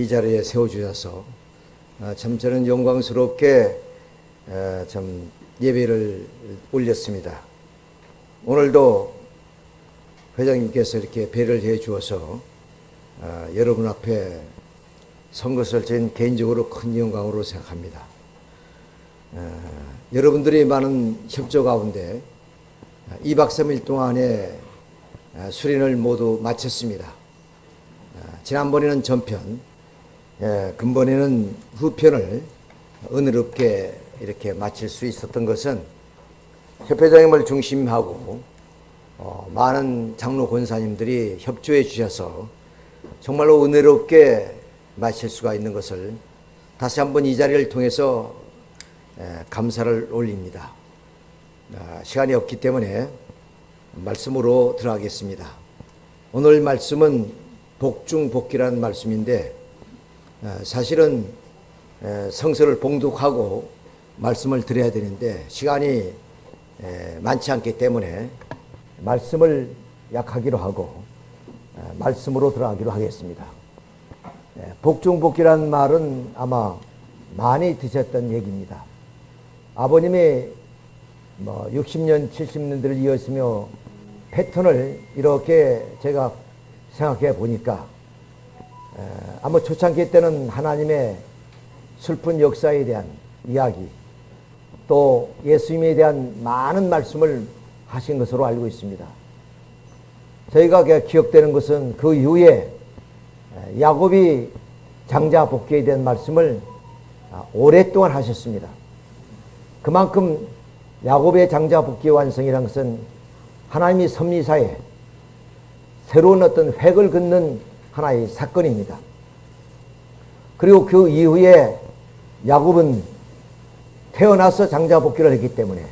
이 자리에 세워주셔서 아, 참 저는 영광스럽게 아, 참 예배를 올렸습니다. 오늘도 회장님께서 이렇게 배를 해 주어서 아, 여러분 앞에 선 것을 저는 개인적으로 큰 영광으로 생각합니다. 여러분들이 많은 협조 가운데 2박 3일 동안에 수련을 모두 마쳤습니다. 지난번에는 전편, 예, 근본에는 후편을 은혜롭게 이렇게 마칠 수 있었던 것은 협회장님을 중심하고 어, 많은 장로 권사님들이 협조해 주셔서 정말로 은혜롭게 마칠 수가 있는 것을 다시 한번 이 자리를 통해서 예, 감사를 올립니다. 아, 시간이 없기 때문에 말씀으로 들어가겠습니다. 오늘 말씀은 복중복기라는 말씀인데 아, 사실은 성서를 봉독하고 말씀을 드려야 되는데 시간이 많지 않기 때문에 말씀을 약하기로 하고 아, 말씀으로 들어가기로 하겠습니다. 복중복기라는 말은 아마 많이 드셨던 얘기입니다. 아버님이 뭐 60년, 70년들을 이었으며 패턴을 이렇게 제가 생각해 보니까 아마 초창기 때는 하나님의 슬픈 역사에 대한 이야기 또 예수님에 대한 많은 말씀을 하신 것으로 알고 있습니다. 저희가 기억되는 것은 그 이후에 야곱이 장자 복귀에 대한 말씀을 아, 오랫동안 하셨습니다. 그만큼 야곱의 장자 복귀 완성이라는 것은 하나님이 섭리사에 새로운 어떤 획을 긋는 하나의 사건입니다. 그리고 그 이후에 야곱은 태어나서 장자 복귀를 했기 때문에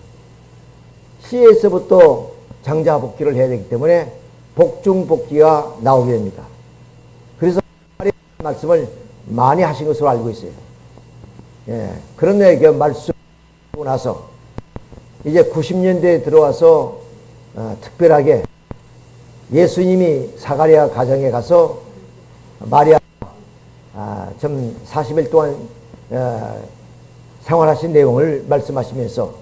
시에서부터 장자 복귀를 해야 되기 때문에 복중 복귀가 나오게 됩니다. 그래서 말씀을 많이 하신 것으로 알고 있어요. 예, 그런데 그 말씀 나서 이제 90년대에 들어와서 어, 특별하게 예수님이 사가리아 가정에 가서 마리아 아, 좀 40일 동안 어, 생활하신 내용을 말씀하시면서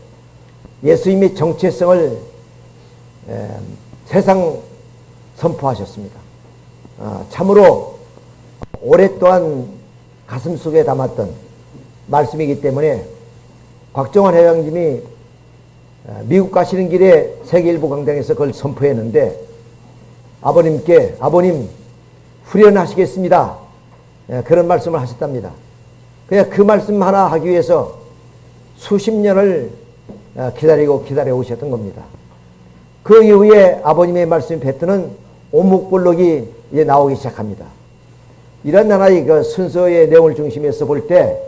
예수님이 정체성을 에, 세상 선포하셨습니다. 아, 참으로 오랫동안 가슴 속에 담았던 말씀이기 때문에 곽정환 회장님이 어, 미국 가시는 길에 세계일보 강당에서 그걸 선포했는데 아버님께 아버님 후련하시겠습니다. 예, 그런 말씀을 하셨답니다. 그냥 그 말씀 하나 하기 위해서 수십 년을 어, 기다리고 기다려 오셨던 겁니다. 그 이후에 아버님의 말씀 뱉트는 오목블록이 이제 나오기 시작합니다. 이런 하나의 그 순서의 내용을 중심에서 볼 때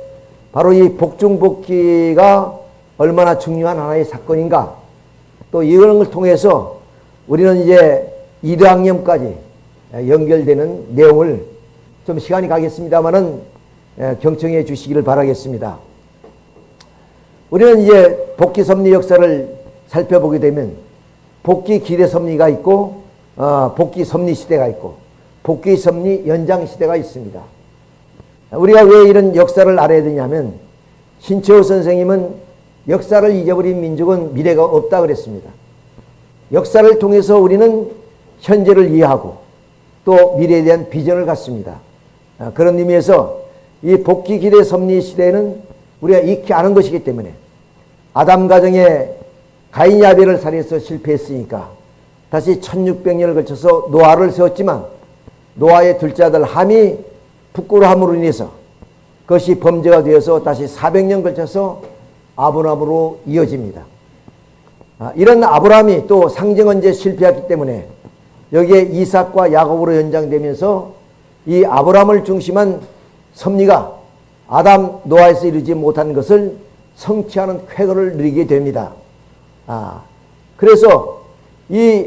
바로 이 복중복기가 얼마나 중요한 하나의 사건인가 또 이런 걸 통해서 우리는 이제 1학년까지 연결되는 내용을 좀 시간이 가겠습니다만은 경청해 주시기를 바라겠습니다. 우리는 이제 복귀 섭리 역사를 살펴보게 되면 복귀 기대 섭리가 있고 어, 복귀 섭리 시대가 있고 복귀 섭리 연장 시대가 있습니다. 우리가 왜 이런 역사를 알아야 되냐면 신채호 선생님은 역사를 잊어버린 민족은 미래가 없다 그랬습니다. 역사를 통해서 우리는 현재를 이해하고 또 미래에 대한 비전을 갖습니다. 아, 그런 의미에서 이 복귀 기대 섭리 시대에는 우리가 익히 아는 것이기 때문에 아담 가정에 가인 야벨을 살해해서 실패했으니까 다시 1600년을 걸쳐서 노아를 세웠지만 노아의 둘째 아들 함이 부끄러함으로 인해서 그것이 범죄가 되어서 다시 400년 걸쳐서 아브라함으로 이어집니다. 아, 이런 아브라함이 또 상징언제 실패했기 때문에 여기에 이삭과 야곱으로 연장되면서 이 아브라함을 중심한 섭리가 아담 노아에서 이루지 못한 것을 성취하는 쾌거를 누리게 됩니다. 아, 그래서 이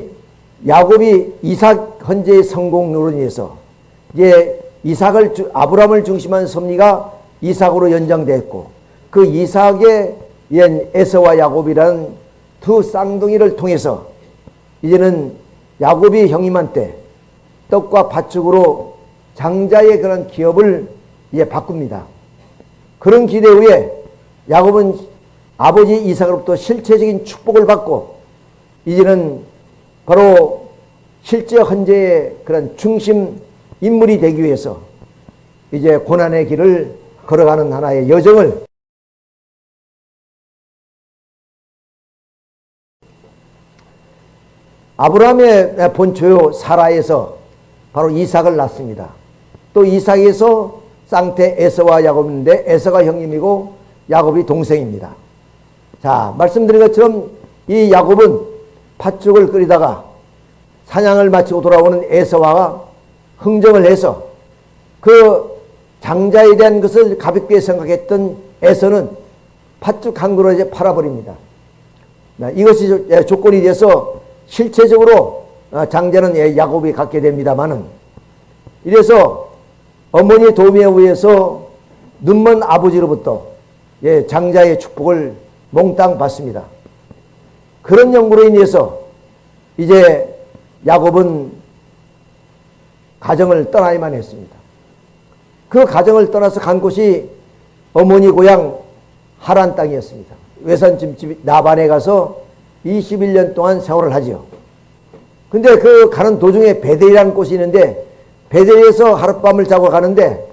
야곱이 이삭 헌재의 성공으로 인해서 이제 이삭을 아브라함을 중심한 섭리가 이삭으로 연장됐고 그 이삭의 옛 에서와 야곱이라는 두 쌍둥이를 통해서 이제는 야곱이 형님한테 떡과 팥죽으로 장자의 그런 기업을 이제 바꿉니다. 그런 기대 후에 야곱은 아버지 이삭으로부터 실체적인 축복을 받고 이제는 바로 실제 헌재의 그런 중심 인물이 되기 위해서 이제 고난의 길을 걸어가는 하나의 여정을 아브라함의 본초요 사라에서 바로 이삭을 낳습니다. 또 이삭에서 쌍태 에서와 야곱인데 에서가 형님이고 야곱이 동생입니다. 자 말씀드린 것처럼 이 야곱은 팥죽을 끓이다가 사냥을 마치고 돌아오는 에서와 흥정을 해서 그 장자에 대한 것을 가볍게 생각했던 에서는 팥죽 한 그릇에 팔아버립니다. 이것이 조건이 돼서 실체적으로 어, 장자는 예, 야곱이 갖게 됩니다만은 이래서 어머니 도움에 의해서 눈먼 아버지로부터 예, 장자의 축복을 몽땅 받습니다. 그런 연구로 인해서 이제 야곱은 가정을 떠나야만 했습니다. 그 가정을 떠나서 간 곳이 어머니 고향 하란 땅이었습니다. 외산집집 나반에 가서 21년 동안 생활을 하죠. 근데 그 가는 도중에 베델이라는 곳이 있는데 베델에서 하룻밤을 자고 가는데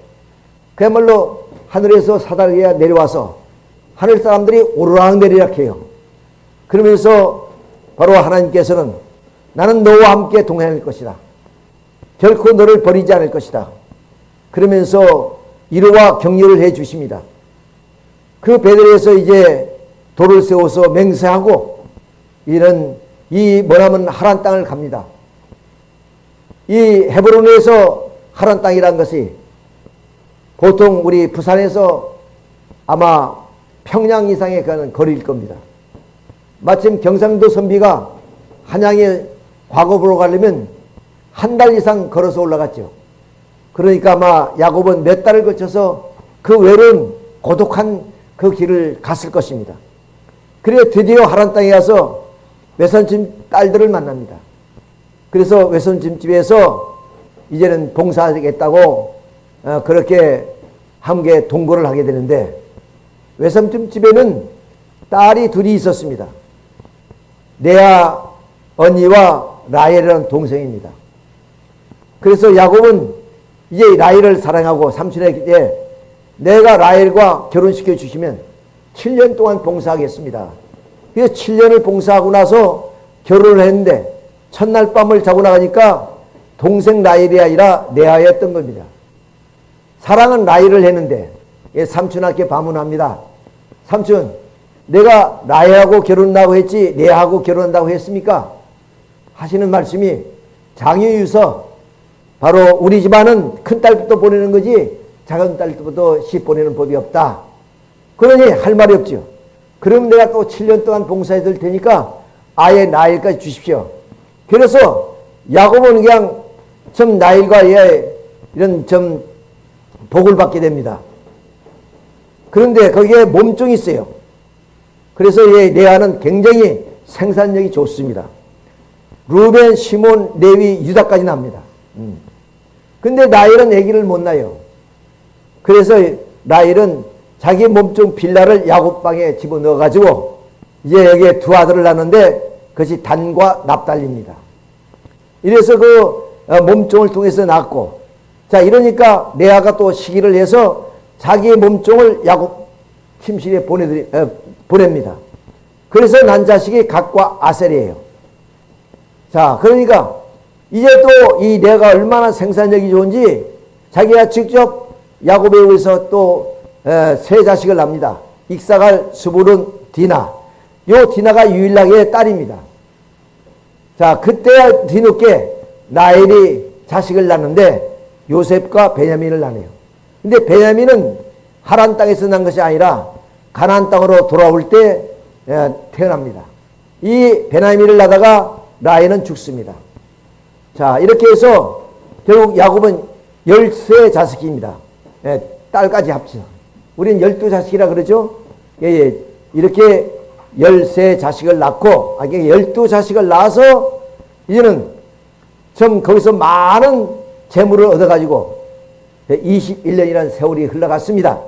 그야말로 하늘에서 사다리가 내려와서 하늘 사람들이 오르락 내리락 해요. 그러면서 바로 하나님께서는 나는 너와 함께 동행할 것이다. 결코 너를 버리지 않을 것이다. 그러면서 이루와 격려를 해 주십니다. 그 베델에서 이제 돌을 세워서 맹세하고 이런 이 뭐냐면 하란 땅을 갑니다. 이 헤브론에서 하란 땅이란 것이 보통 우리 부산에서 아마 평양 이상의 가는 거리일 겁니다. 마침 경상도 선비가 한양에 과거 로 가려면 한 달 이상 걸어서 올라갔죠. 그러니까 아마 야곱은 몇 달을 거쳐서 그 외로운 고독한 그 길을 갔을 것입니다. 그래 드디어 하란 땅에 가서 외손집 딸들을 만납니다. 그래서 외손집 집에서 이제는 봉사하겠다고 어, 그렇게 함께 동거를 하게 되는데 외손집집에는 딸이 둘이 있었습니다. 레아 언니와 라헬이라는 동생입니다. 그래서 야곱은 이제 라헬을 사랑하고 삼촌에게 내가 라헬과 결혼시켜 주시면 7년 동안 봉사하겠습니다. 그래서 7년을 봉사하고 나서 결혼을 했는데 첫날 밤을 자고 나가니까 동생 라일이 아니라 레아였던 겁니다. 사랑은 라일을 했는데 삼촌한테 반문합니다. 삼촌 내가 라헬하고 결혼한다고 했지 레아하고 결혼한다고 했습니까? 하시는 말씀이 장유유서 바로 우리 집안은 큰 딸부터 보내는 거지 작은 딸부터 시 보내는 법이 없다. 그러니 할 말이 없죠. 그럼 내가 또 7년 동안 봉사해 줄 테니까 아예 나일까지 주십시오. 그래서 야곱은 그냥 좀 나일과 예, 이런 좀 복을 받게 됩니다. 그런데 거기에 몸종이 있어요. 그래서 예, 레아는 굉장히 생산력이 좋습니다. 루벤, 시몬, 레위, 유다까지 납니다. 음. 근데 나일은 아기를 못 낳아요. 그래서 나일은 자기 몸종 빌라를 야곱방에 집어넣어 가지고 이제 여기에 두 아들을 낳는데 그것이 단과 납달리입니다. 이래서 그 어, 몸종을 통해서 낳고 자 이러니까 레아가 또 시기를 해서 자기의 몸종을 야곱 침실에 보내드리, 어, 보냅니다. 그래서 난 자식이 각과 아셀이에요. 자 그러니까 이제 또 이 레아가 얼마나 생산력이 좋은지 자기가 직접 야곱에 의해서 또 세 자식을 납니다. 익사갈, 수불은, 디나. 요 디나가 유일하게 딸입니다. 자, 그때 뒤늦게 나엘이 자식을 낳는데 요셉과 베냐민을 낳네요. 근데 베냐민은 하란 땅에서 난 것이 아니라 가나안 땅으로 돌아올 때 태어납니다. 이 베냐민을 낳다가 라헬은 죽습니다. 자, 이렇게 해서 결국 야곱은 열세 자식입니다. 딸까지 합쳐. 우리는 열두 자식이라 그러죠. 예, 예. 이렇게 열세 자식을 낳고, 아, 열두 자식을 낳아서, 이제는 좀 거기서 많은 재물을 얻어가지고, 21년이라는 세월이 흘러갔습니다.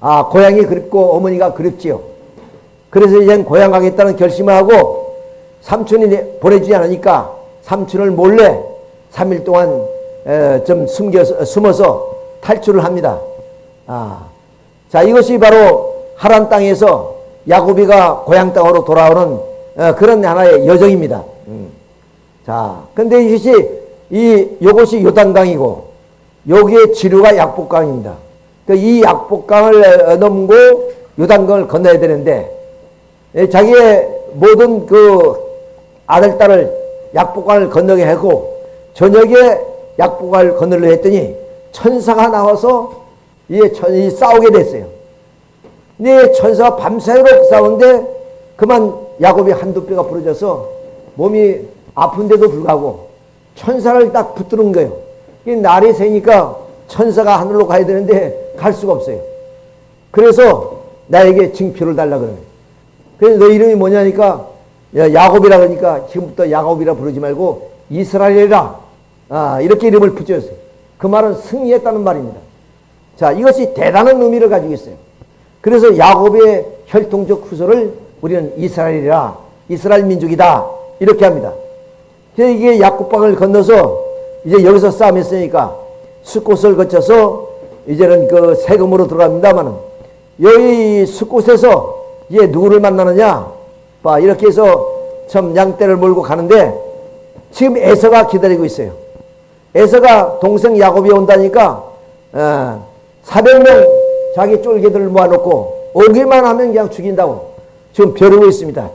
아, 고향이 그립고 어머니가 그립지요. 그래서 이젠 고향 가겠다는 결심을 하고 삼촌이 보내주지 않으니까 삼촌을 몰래 3일 동안 좀 숨겨서, 숨어서 탈출을 합니다. 아, 자, 이것이 바로 하란 땅에서 야곱이가 고향 땅으로 돌아오는 어, 그런 하나의 여정입니다. 음. 자, 근데 이것이 이 요것이 요단강이고 여기에 지류가 약복강입니다. 그이 약복강을 넘고 요단강을 건너야 되는데 예, 자기의 모든 그 아들 딸을 약복강을 건너게 하고 저녁에 약복강을 건너려 했더니 천사가 나와서 이, 천, 싸우게 됐어요. 근데 천사가 밤새도록 싸우는데 그만 야곱이 한두 뼈가 부러져서 몸이 아픈데도 불구하고 천사를 딱 붙드는 거예요. 날이 새니까 천사가 하늘로 가야 되는데 갈 수가 없어요. 그래서 나에게 징표를 달라 그래요. 그래서 너 이름이 뭐냐니까 야곱이라 그러니까 지금부터 야곱이라 부르지 말고 이스라엘이라 아, 이렇게 이름을 붙였어요. 그 말은 승리했다는 말입니다. 자, 이것이 대단한 의미를 가지고 있어요. 그래서 야곱의 혈통적 후손을 우리는 이스라엘이라 이스라엘 민족이다 이렇게 합니다. 이게 약국방을 건너서 이제 여기서 싸움했으니까 숲곳을 거쳐서 이제는 그 세금으로 들어갑니다만 여기 숲곳에서 이제 누구를 만나느냐 봐 이렇게 해서 참 양떼를 몰고 가는데 지금 에서가 기다리고 있어요. 에서가 동생 야곱이 온다니까 어, 400명 자기 쫄개들을 모아놓고 오기만 하면 그냥 죽인다고 지금 벼르고 있습니다.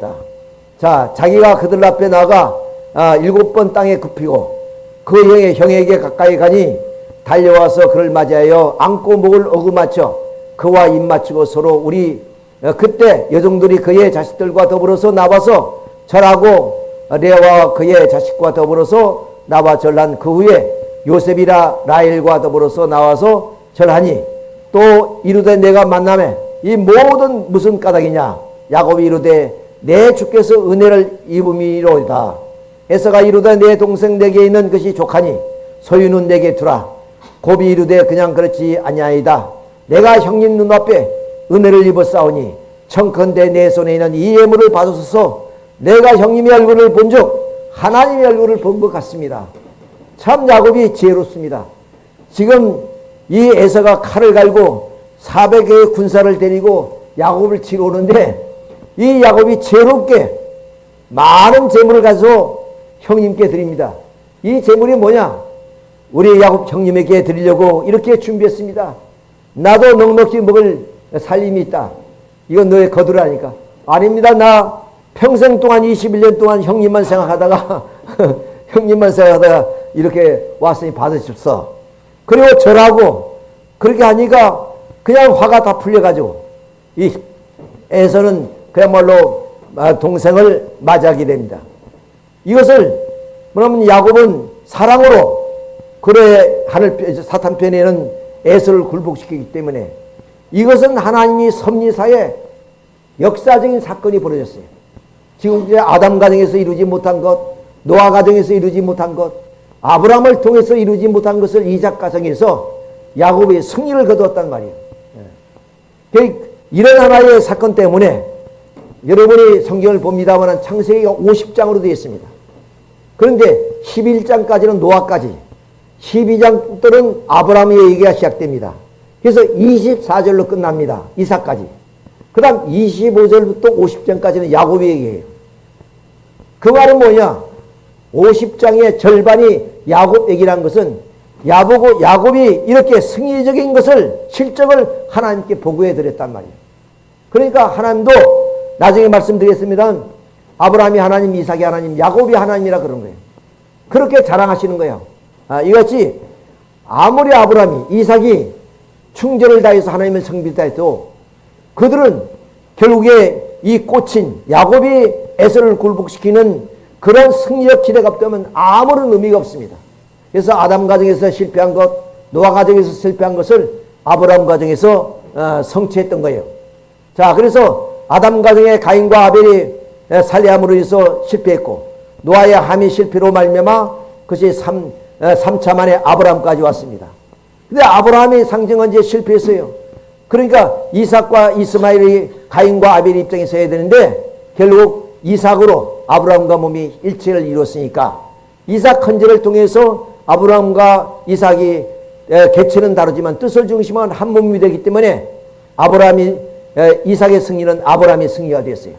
자 자기가 그들 앞에 나가 아, 일곱 번 땅에 굽히고 그 형의 형에게 가까이 가니 달려와서 그를 맞이하여 안고 목을 어그맞춰 그와 입 맞추고 서로 우리 어, 그때 여종들이 그의 자식들과 더불어서 나와서 절하고 레아와 그의 자식과 더불어서 나와 절한 그 후에 요셉이라 라헬과 더불어서 나와서 절하니 또 이르되 내가 만남에 이 모든 무슨 까닭이냐? 야곱이 이르되 내 주께서 은혜를 입음이로다. 에서가 이르되 내 동생 내게 있는 것이 족하니 소유는 내게 두라. 곱이 이르되 그냥 그렇지 아니하이다. 내가 형님 눈앞에 은혜를 입었사오니 청컨대 내 손에 있는 이 예물을 받으소서. 내가 형님의 얼굴을 본즉 하나님의 얼굴을 본 것 같습니다. 참 야곱이 지혜롭습니다. 지금 이 에서가 칼을 갈고 400개의 군사를 데리고 야곱을 치러 오는데 이 야곱이 지혜롭게 많은 재물을 가서 형님께 드립니다. 이 재물이 뭐냐? 우리 야곱 형님에게 드리려고 이렇게 준비했습니다. 나도 넉넉히 먹을 살림이 있다. 이건 너의 거두라니까. 아닙니다. 나 평생 동안 21년 동안 형님만 생각하다가 형님만 생각하다가 이렇게 왔으니 받으십소. 그리고 절하고 그렇게 하니까 그냥 화가 다 풀려가지고 이 에서는 그야말로 아, 동생을 맞이하게 됩니다. 이것을 뭐냐면 야곱은 사랑으로 그래 하늘 사탄 편에는 에서를 굴복시키기 때문에 이것은 하나님이 섭리사에 역사적인 사건이 벌어졌어요. 지금 이제 아담 가정에서 이루지 못한 것, 노아 가정에서 이루지 못한 것, 아브라함을 통해서 이루지 못한 것을 이삭 가정에서 야곱이 승리를 거두었단 말이에요. 예. 이런 하나의 사건 때문에 여러분이 성경을 봅니다만 창세기가 50장으로 되어 있습니다. 그런데 11장까지는 노아까지 12장들은 아브라함의 얘기가 시작됩니다. 그래서 24절로 끝납니다. 이삭까지. 그 다음 25절부터 50장까지는 야곱의 얘기예요. 그 말은 뭐냐? 50장의 절반이 야곱 얘기란 것은 야보고 야곱이 이렇게 승리적인 것을 실적을 하나님께 보고해 드렸단 말이에요. 그러니까 하나님도 나중에 말씀드리겠습니다. 아브라함이 하나님, 이삭이 하나님, 야곱이 하나님이라 그런 거예요. 그렇게 자랑하시는 거예요. 아, 이같이 아무리 아브라함이 이삭이 충전을 다해서 하나님을 성비다 해도 그들은 결국에 이 꽂힌 야곱이 에서를 굴복시키는 그런 승리적 기대가 없다면 아무런 의미가 없습니다. 그래서 아담 가정에서 실패한 것, 노아 가정에서 실패한 것을 아브라함 가정에서 어, 성취했던 거예요. 자, 그래서 아담 가정의 가인과 아벨이 살해함으로 해서 실패했고 노아의 함이 실패로 말미암아 그것이 3, 3차 만에 아브라함까지 왔습니다. 근데 아브라함이 상징은 이제 실패했어요. 그러니까 이삭과 이스마엘이 가인과 아벨의 입장에서 해야 되는데 결국 이삭으로 아브라함과 몸이 일체를 이뤘으니까 이삭 헌제를 통해서 아브라함과 이삭이 개체는 다르지만 뜻을 중심한 한 몸이 되기 때문에 아브라함이 이삭의 승리는 아브라함의 승리가 됐어요.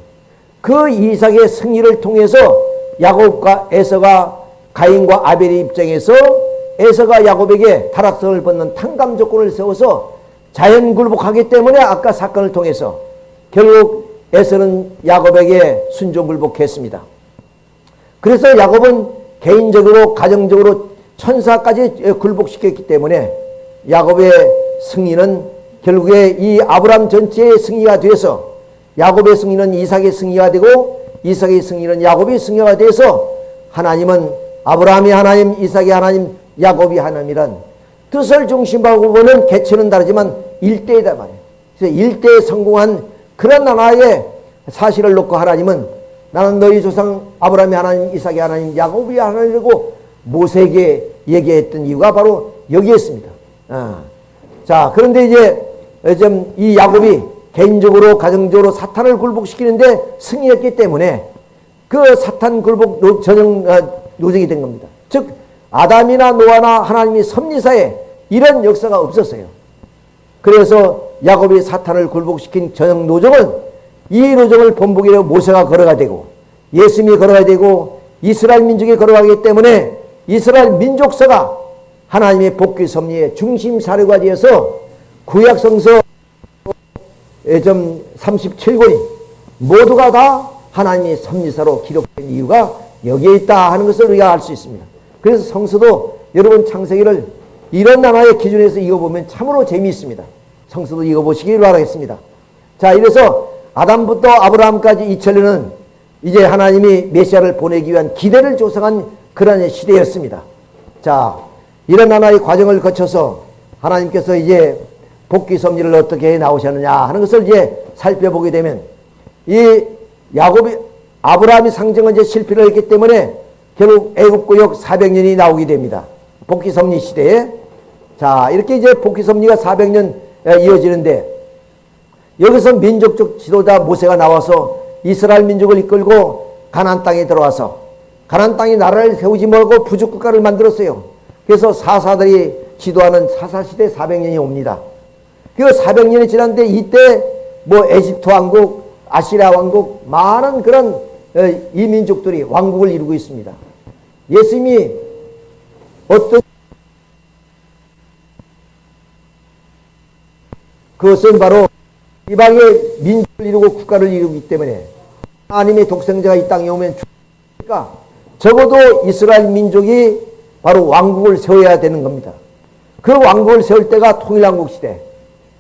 그 이삭의 승리를 통해서 야곱과 에서가 가인과 아벨의 입장에서 에서가 야곱에게 타락성을 받는 탕감 조건을 세워서 자연 굴복하기 때문에 아까 사건을 통해서 결국 에서는 야곱에게 순종 굴복했습니다. 그래서 야곱은 개인적으로 가정적으로 천사까지 굴복시켰기 때문에 야곱의 승리는 결국에 이 아브람 전체의 승리가 돼서 야곱의 승리는 이삭의 승리가 되고 이삭의 승리는 야곱의 승리가 돼서 하나님은 아브라함이 하나님, 이삭이 하나님, 야곱이 하나님이란 뜻을 중심하고 보는 개체는 다르지만 일대이다 말이에요. 그래서 일대에 성공한 그런 하나의 사실을 놓고 하나님은 나는 너희 조상 아브라함이 하나님, 이삭이 하나님, 야곱이 하나님이고 모세에게 얘기했던 이유가 바로 여기에 있습니다. 아. 자, 그런데 이제 좀이 야곱이 개인적으로 가정적으로 사탄을 굴복시키는데 승리했기 때문에 그 사탄 굴복 전형 어, 노정이 된 겁니다. 즉 아담이나 노아나 하나님이 섭리사에 이런 역사가 없었어요. 그래서 야곱이 사탄을 굴복시킨 전형 노정은 이 노정을 본보기로 모세가 걸어가 되고 예수님이 걸어가야 되고 이스라엘 민족이 걸어가기 때문에 이스라엘 민족사가 하나님의 복귀 섭리의 중심 사료가 되어서 구약성서 좀 37권이 모두가 다 하나님의 섭리사로 기록된 이유가 여기에 있다 하는 것을 우리가 알 수 있습니다. 그래서 성서도 여러분 창세기를 이런 나라의 기준에서 읽어보면 참으로 재미있습니다. 성서도 읽어보시길 바라겠습니다. 자, 이래서 아담부터 아브라함까지 2000년은 이제 하나님이 메시아를 보내기 위한 기대를 조성한 그런 시대였습니다. 자, 이런 하나의 과정을 거쳐서 하나님께서 이제 복귀 섭리를 어떻게 나오셨느냐 하는 것을 이제 살펴보게 되면 이 야곱이 아브라함이 상징은 이제 실패를 했기 때문에 결국 애국구역 400년이 나오게 됩니다. 복귀 섭리 시대에 자 이렇게 이제 복귀 섭리가 400년 이어지는데 여기서 민족적 지도자 모세가 나와서 이스라엘 민족을 이끌고 가나안 땅에 들어와서 가나안 땅에 나라를 세우지 말고 부족 국가를 만들었어요. 그래서 사사들이 지도하는 사사시대 400년이 옵니다. 그 400년이 지났는데 이때 뭐 에집트 왕국, 아시리아 왕국 많은 그런 어, 이 민족들이 왕국을 이루고 있습니다. 예수님이 어떤 그것은 바로 이방의 민족을 이루고 국가를 이루기 때문에 하나님의 독생자가 이 땅에 오면 죽으니까 적어도 이스라엘 민족이 바로 왕국을 세워야 되는 겁니다. 그 왕국을 세울 때가 통일왕국 시대.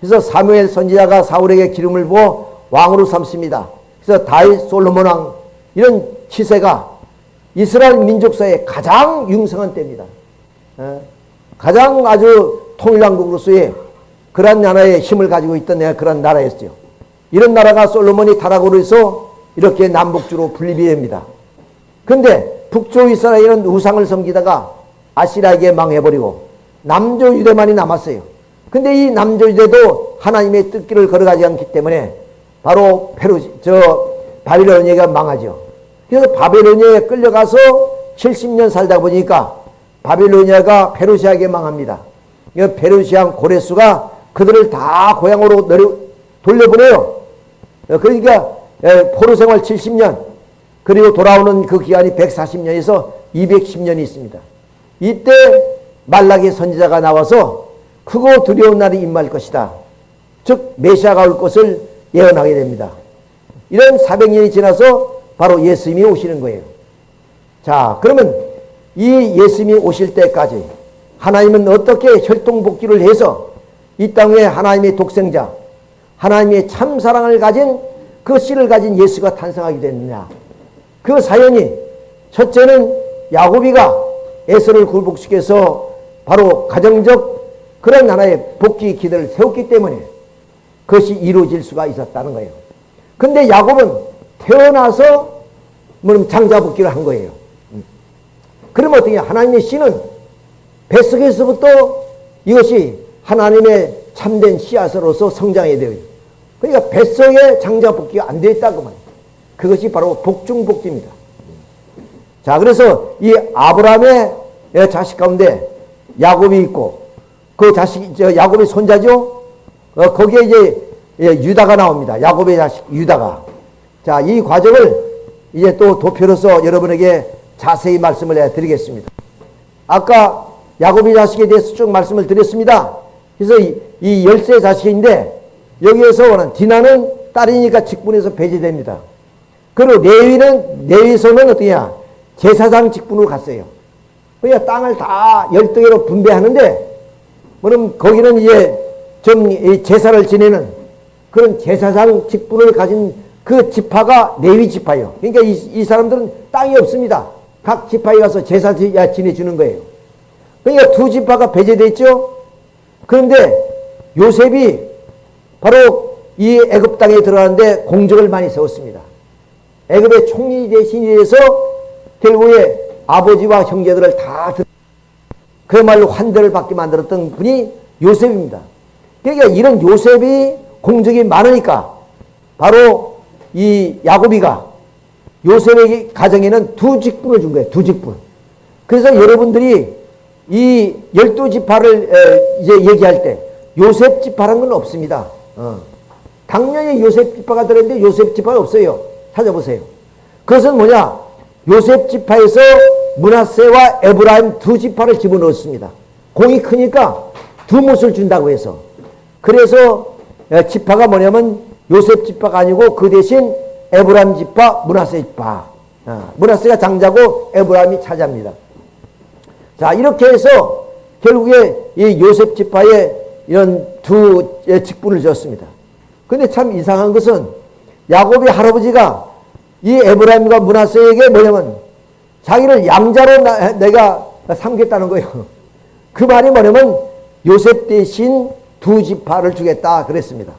그래서 사무엘 선지자가 사울에게 기름을 부어 왕으로 삼습니다. 그래서 다윗 솔로몬 왕 이런 치세가 이스라엘 민족사의 가장 융성한 때입니다. 어? 가장 아주 통일왕국으로서의 그런 나라의 힘을 가지고 있던 그런 나라였죠. 이런 나라가 솔로몬이 타락으로 해서 이렇게 남북주로 분립이 됩니다. 근데 북쪽 이스라엘은 우상을 섬기다가 아시라에게 망해버리고 남조 유대만이 남았어요. 근데 이 남조 유대도 하나님의 뜻길을 걸어가지 않기 때문에 바로 페루 저 바빌로니아가 망하죠. 그래서 바빌로니아에 끌려가서 70년 살다 보니까 바빌로니아가 페르시아에게 망합니다. 페르시아 고레스가 그들을 다 고향으로 내려 돌려보내요. 그러니까 포로 생활 70년 그리고 돌아오는 그 기간이 140년에서 210년이 있습니다. 이때 말라기 선지자가 나와서 크고 두려운 날이 임할 것이다. 즉 메시아가 올 것을 예언하게 됩니다. 이런 400년이 지나서 바로 예수님이 오시는 거예요. 자 그러면 이 예수님이 오실 때까지 하나님은 어떻게 혈통복귀를 해서 이 땅에 하나님의 독생자 하나님의 참사랑을 가진 그 씨를 가진 예수가 탄생하게 됐느냐 그 사연이 첫째는 야곱이가 에서를 굴복시켜서 바로 가정적 그런 하나의 복귀 기대를 세웠기 때문에 그것이 이루어질 수가 있었다는 거예요. 근데 야곱은 태어나서 뭐 장자 복귀를 한 거예요. 그러면 어떻게 하나님의 씨는 뱃속에서부터 이것이 하나님의 참된 씨앗으로서 성장해야 돼요. 그러니까 뱃속에 장자 복귀가 안 되어 있다고 말이에요. 그것이 바로 복중복지입니다. 자, 그래서 이 아브라함의 자식 가운데 야곱이 있고 그 자식, 저 야곱의 손자죠? 어, 거기에 이제 예, 유다가 나옵니다. 야곱의 자식 유다가. 자, 이 과정을 이제 또 도표로서 여러분에게 자세히 말씀을 해드리겠습니다. 아까 야곱의 자식에 대해서 쭉 말씀을 드렸습니다. 그래서 이, 이 열세 자식인데 여기에서 디나는 딸이니까 직분에서 배제됩니다. 그리고 레위는 레위서는 어떠냐 제사장 직분으로 갔어요. 그러니까 땅을 다 열등으로 분배하는데 그럼 거기는 이제 좀 제사를 지내는 그런 제사장 직분을 가진 그 지파가 레위 지파예요. 그러니까 이, 이 사람들은 땅이 없습니다. 각 지파에 가서 제사 지내주는 거예요. 그러니까 두 지파가 배제되어 있죠. 그런데 요셉이 바로 이 애굽 땅에 들어가는데 공적을 많이 세웠습니다. 애굽의 총리 대신에서 결국에 아버지와 형제들을 다 그야말로 환대를 받게 만들었던 분이 요셉입니다. 그러니까 이런 요셉이 공적이 많으니까 바로 이 야곱이가 요셉의 가정에는 두 직분을 준 거예요. 두 직분. 그래서 여러분들이 이 열두 지파를 이제 얘기할 때 요셉 지파라는 건 없습니다. 어. 당연히 요셉 지파가 들었는데 요셉 지파가 없어요. 찾아보세요. 그것은 뭐냐? 요셉 지파에서 므낫세와 에브라임 두 지파를 집어넣었습니다. 공이 크니까 두 몫을 준다고 해서. 그래서 지파가 뭐냐면 요셉 지파가 아니고 그 대신 에브라임 지파, 므낫세 지파. 어, 므낫세가 장자고 에브라임이 차자입니다. 자 이렇게 해서 결국에 이 요셉 지파에 이런 두 직분을 줬습니다. 근데 참 이상한 것은 야곱의 할아버지가 이 에브라임과 문하세에게 뭐냐면 자기를 양자로 나, 내가 삼겠다는 거예요. 그 말이 뭐냐면 요셉 대신 두 지파를 주겠다 그랬습니다.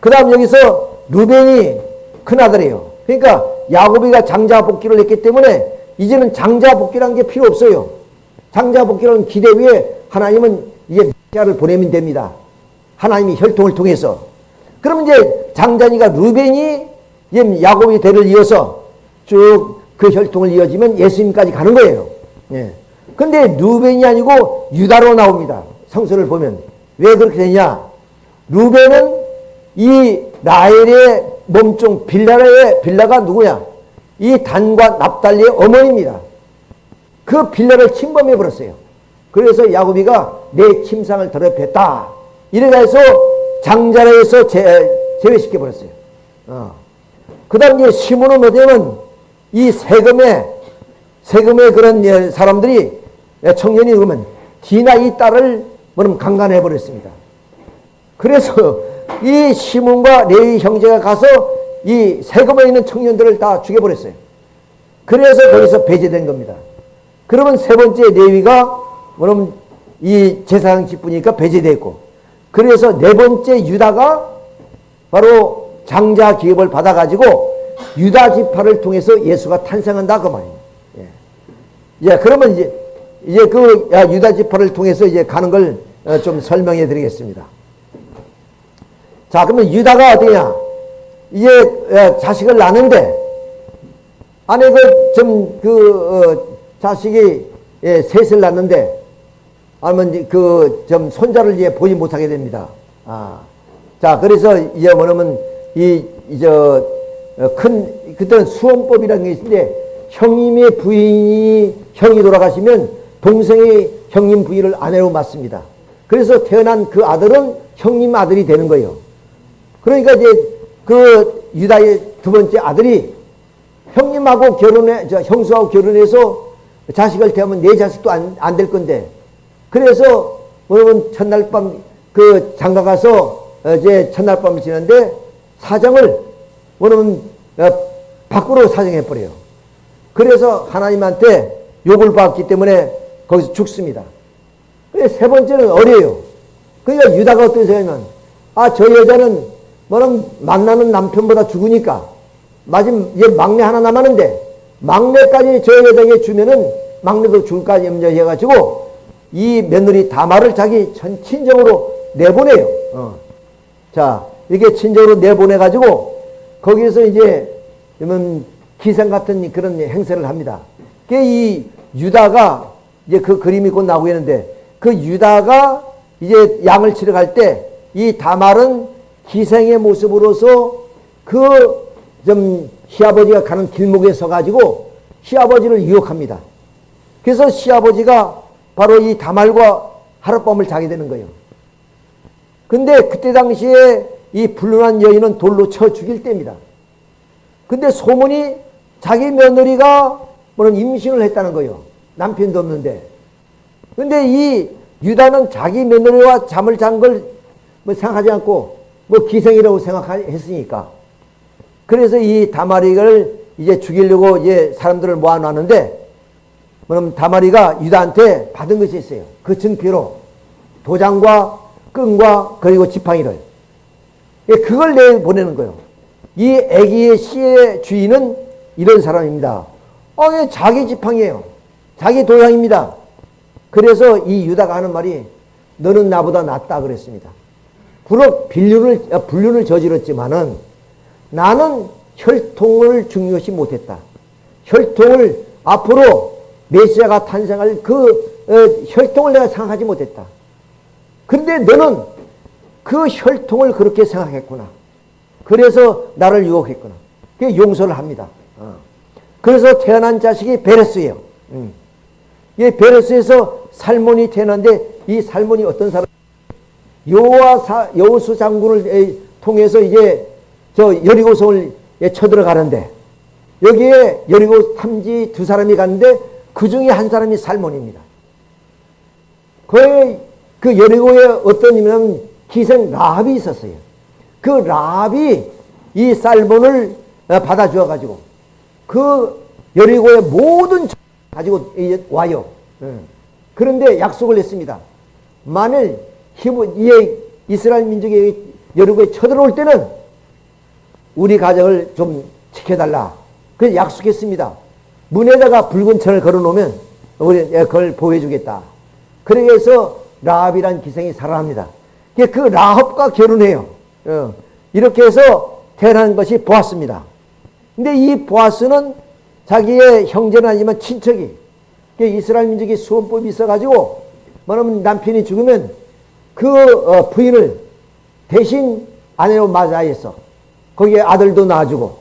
그 다음 여기서 루벤이 큰아들이에요. 그러니까 야곱이가 장자 복귀를 했기 때문에 이제는 장자 복귀라는 게 필요 없어요. 장자 복귀라는 기대 위에 하나님은 이제 자를 보내면 됩니다. 하나님이 혈통을 통해서. 그럼 이제 장자니까 루벤이 야곱의 대를 이어서 쭉 그 혈통을 이어지면 예수님까지 가는 거예요. 예. 근데 루벤이 아니고 유다로 나옵니다. 성서를 보면. 왜 그렇게 되냐? 루벤은 이 라헬의 몸종 빌라의 빌라가 누구냐? 이 단과 납달리의 어머니입니다. 그 빌라를 침범해 버렸어요. 그래서 야곱이가 내 침상을 더럽혔다. 이래가서 장자라에서 제외시켜 버렸어요. 어. 그 다음 이제 시몬은 뭐냐면 이 세금에 세금의 그런 사람들이 청년이 그러면 디나 이 딸을 뭐냐면 강간해 버렸습니다. 그래서 이 시몬과 레위 형제가 가서 이 세금에 있는 청년들을 다 죽여버렸어요. 그래서 거기서 배제된 겁니다. 그러면 세 번째 레위가 뭐냐면 이 제사장 직분이니까 배제됐고 그래서 네 번째 유다가 바로 장자 기업을 받아가지고 유다 지파를 통해서 예수가 탄생한다 그 말이에요. 예. 예, 그러면 이제 이제 그 유다 지파를 통해서 이제 가는 걸좀 어, 설명해 드리겠습니다. 자, 그러면 유다가 어디냐? 이제 어, 자식을 낳는데 아내 그좀그 그, 어, 자식이 예, 셋을 낳는데 아니면 그좀 손자를 이제 보지 못하게 됩니다. 아, 자 그래서 이제 뭐냐면 이 이제 어, 큰 그때는 수원법이라는 게 있는데 형님의 부인이 형이 돌아가시면 동생이 형님 부인을 아내로 맡습니다. 그래서 태어난 그 아들은 형님 아들이 되는 거예요. 그러니까 이제 그 유다의 두 번째 아들이 형님하고 결혼해, 저 형수하고 결혼해서 자식을 태우면 내 자식도 안, 안 될 건데. 그래서 여러분 첫날 밤 그 장가 가서 이제 첫날 밤을 지는데 사정을 뭐냐면 어, 밖으로 사정해버려요. 그래서 하나님한테 욕을 받기 때문에 거기서 죽습니다. 세 번째는 어려요. 그러니까 유다가 어떤 생각이면 아, 저 여자는 뭐는 만나는 남편보다 죽으니까 마지막 이제 막내 하나 남았는데 막내까지 저 여자에게 주면은 막내도 줄까 염려해가지고 이 며느리 다말을 자기 전 친정으로 내보내요. 어. 자, 이렇게 친정으로 내보내가지고 거기에서 이제 그러면 기생 같은 그런 행세를 합니다. 이 유다가 이제 그 그림이 곧 나오고 있는데 그 유다가 이제 양을 치러 갈 때 이 다말은 기생의 모습으로서 그 좀 시아버지가 가는 길목에 서가지고 시아버지를 유혹합니다. 그래서 시아버지가 바로 이 다말과 하룻밤을 자게 되는 거예요. 근데 그때 당시에 이 불륜한 여인은 돌로 쳐 죽일 때입니다. 근데 소문이 자기 며느리가 뭐는 임신을 했다는 거예요. 남편도 없는데. 근데 이 유다는 자기 며느리와 잠을 잔 걸 뭐 생각하지 않고 뭐 기생이라고 생각했으니까. 그래서 이 다마리를 이제 죽이려고 이제 사람들을 모아놨는데 그럼 다마리가 유다한테 받은 것이 있어요. 그 증표로 도장과 끈과 그리고 지팡이를 예, 그걸 내 보내는 거예요. 이 애기의 씨의 주인은 이런 사람입니다. 어, 예, 자기 지팡이에요. 자기 도장입니다. 그래서 이 유다가 하는 말이 너는 나보다 낫다 그랬습니다. 비록 빌륜을, 아, 불륜을 저질렀지만은 나는 혈통을 중요시 못했다. 혈통을 앞으로 메시아가 탄생할 그 어, 혈통을 내가 생각하지 못했다. 근데 너는 그 혈통을 그렇게 생각했구나. 그래서 나를 유혹했구나. 그 용서를 합니다. 어. 그래서 태어난 자식이 베레스예요. 음. 이 베레스에서 살몬이 태어난데 이 살몬이 어떤 사람? 여호와 여호수 장군을 통해서 이제 저 여리고성을 쳐들어가는데 여기에 여리고 탐지 두 사람이 갔는데 그 중에 한 사람이 살몬입니다. 그, 그 여리고에 어떤 이면 기생 라합이 있었어요. 그 라합이 이 살몬을 어, 받아 주어 가지고 그 여리고의 모든 가지고 와요. 예. 그런데 약속을 했습니다. 만일 이 이스라엘 민족이 여리고에 쳐들어올 때는 우리 가정을 좀 지켜달라. 그래서 약속했습니다. 문에다가 붉은 천을 걸어놓으면 우리 예, 그걸 보호해주겠다. 그래서 라합이란 기생이 살아납니다. 그 라합과 결혼해요. 어. 이렇게 해서 태어난 것이 보았습니다. 근데 이 보아스는 자기의 형제는 아니지만 친척이 이스라엘 민족의 수원법이 있어가지고 뭐냐면 남편이 죽으면 그 어, 부인을 대신 아내로 맞아야했어 거기에 아들도 낳아주고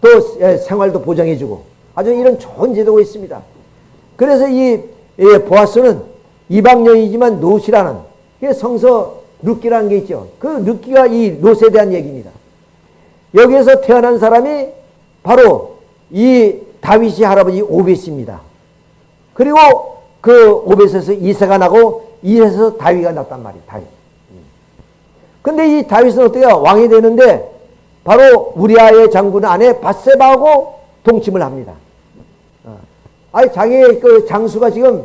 또 생활도 보장해주고 아주 이런 좋은 제도가 있습니다. 그래서 이 보아스는 이방령이지만 노시라는 성서 룻기라는 게 있죠. 그 룻기가 이 롯에 대한 얘기입니다. 여기에서 태어난 사람이 바로 이 다윗이 할아버지 오벳입니다. 그리고 그 오벳에서 이세가 나고 이세에서 다윗가 났단 말이에요. 다윗. 근데 이 다윗은 어떻게 왕이 되는데 바로 우리아의 장군 안에 바세바하고 동침을 합니다. 어. 아니 자기의 그 장수가 지금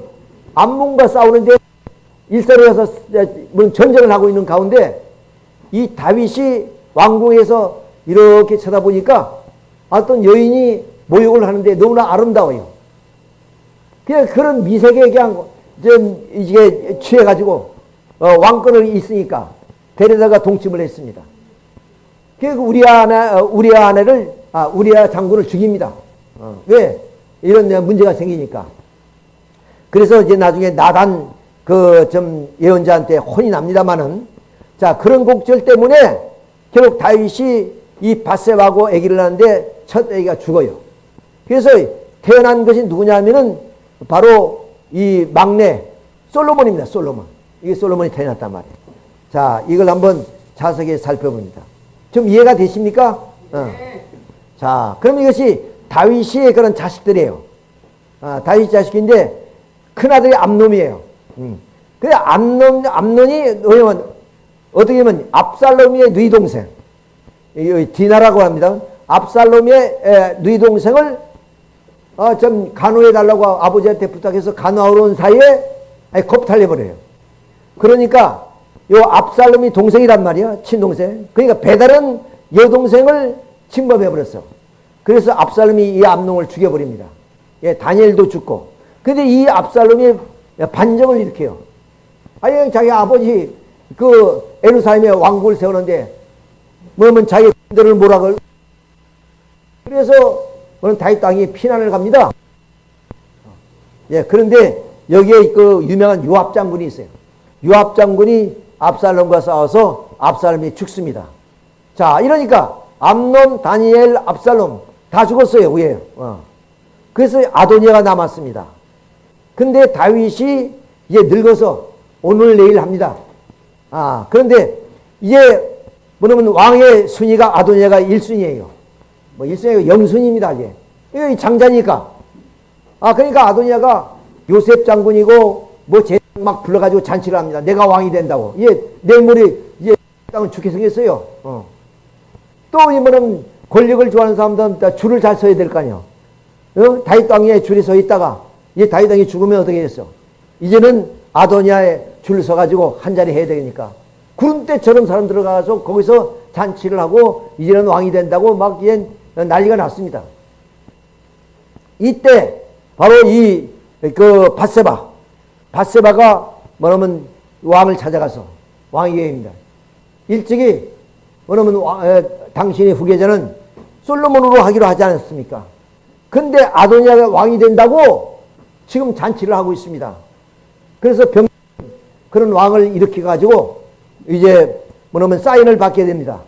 암몬과 싸우는데 일사로 가서 전쟁을 하고 있는 가운데 이 다윗이 왕궁에서 이렇게 쳐다보니까 어떤 여인이 모욕을 하는데 너무나 아름다워요. 그냥 그런 미색에 그냥 좀 이게 취해가지고 어, 왕권을 있으니까 데려다가 동침을 했습니다. 그 우리 아내 어, 우리 아내를 아 우리 장군을 죽입니다. 어, 왜 이런 문제가 생기니까. 그래서 이제 나중에 나단 그 좀 예언자한테 혼이 납니다만은 자 그런 곡절 때문에 결국 다윗이 이 바세바고 아기를 낳는데 첫 아기가 죽어요. 그래서 태어난 것이 누구냐면은 바로 이 막내 솔로몬입니다. 솔로몬. 이게 솔로몬이 태어났단 말이에요. 자, 이걸 한번 자세하게 살펴봅니다. 좀 이해가 되십니까? 어. 자, 그럼 이것이 다윗의 그런 자식들이에요. 아, 다윗 자식인데 큰아들이 암놈이에요. 음. 암놈, 암놈이 왜냐면 어떻게 보면 압살롬의 누이 동생. 디나라고 합니다. 압살롬의 누이 동생을 어, 좀 간호해 달라고 아버지한테 부탁해서 간호하러 온 사이에 겁탈려 버려요. 그러니까 요 압살롬이 동생이란 말이야. 친동생. 그러니까 배달은 여동생을 침범해 버렸어. 그래서 압살롬이 이 암농을 죽여버립니다. 예, 다니엘도 죽고. 근데 이 압살롬이 반정을 일으켜요. 아니 자기 아버지 그 에루살렘에 왕국을 세우는데 뭐면 자기 군대를 몰아걸 그래서 오늘 다윗 땅이 피난을 갑니다. 예, 그런데 여기에 그 유명한 요압 장군이 있어요. 요압 장군이 압살롬과 싸워서 압살롬이 죽습니다. 자, 이러니까 암론, 다니엘, 압살롬 다 죽었어요. 왜? 어. 그래서 아도니아가 남았습니다. 근데 다윗이 이제 늙어서 오늘 내일 합니다. 아, 그런데 이제 뭐냐면 왕의 순위가 아도니아가 1순위예요. 뭐 1순위가 영순입니다, 이제. 이거 장자니까. 아, 그러니까 아도니아가 요셉 장군이고 뭐제막 불러가지고 잔치를 합니다. 내가 왕이 된다고. 예, 모레 이제 땅은 죽게 생겼어요. 어. 또 이번은 권력을 좋아하는 사람들은 줄을 잘 서야 될 거 아니에요. 어? 다윗 땅에 줄이 서 있다가 이 다윗 땅이 죽으면 어떻게 됐어? 이제는 아도니아에 줄 서가지고 한 자리 해야 되니까 구름 때처럼 사람 들어가서 거기서 잔치를 하고 이제는 왕이 된다고 막 이제 난리가 났습니다. 이때 바로 이 그 바세바 바세바가 뭐냐면 왕을 찾아가서 왕이 계입니다. 일찍이 뭐냐면 에, 당신의 후계자는 솔로몬으로 하기로 하지 않았습니까? 근데 아도니아가 왕이 된다고 지금 잔치를 하고 있습니다. 그래서 병 그런 왕을 일으켜 가지고 이제 뭐냐면 사인을 받게 됩니다.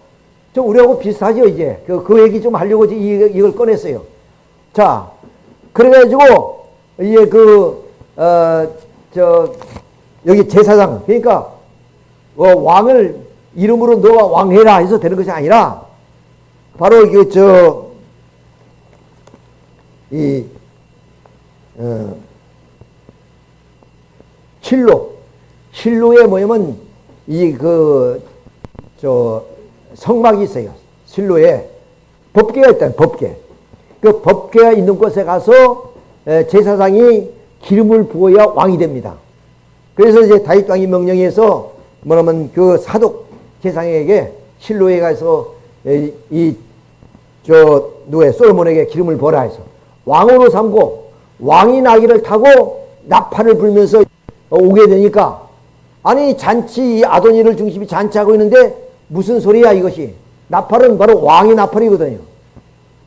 좀 우리하고 비슷하죠 이제 그, 그 얘기 좀 하려고 이, 이걸 꺼냈어요. 자 그래가지고 이제 그 어 저 여기 제사장 그러니까 어, 왕을 이름으로 너가 왕해라 해서 되는 것이 아니라 바로 이저 이, 어, 실로, 실로에 뭐냐면, 이, 그, 저, 성막이 있어요. 실로에. 법계가 있다, 법계. 그 법계가 있는 곳에 가서 제사장이 기름을 부어야 왕이 됩니다. 그래서 이제 다윗 왕이 명령해서 뭐냐면 그 사독 제사장에게 실로에 가서 이, 저, 누구의 솔로몬에게 기름을 부어라 해서 왕으로 삼고 왕이 나귀를 타고 나팔을 불면서 오게 되니까 아니 잔치 아도니를 중심이 잔치하고 있는데 무슨 소리야 이것이? 나팔은 바로 왕의 나팔이거든요.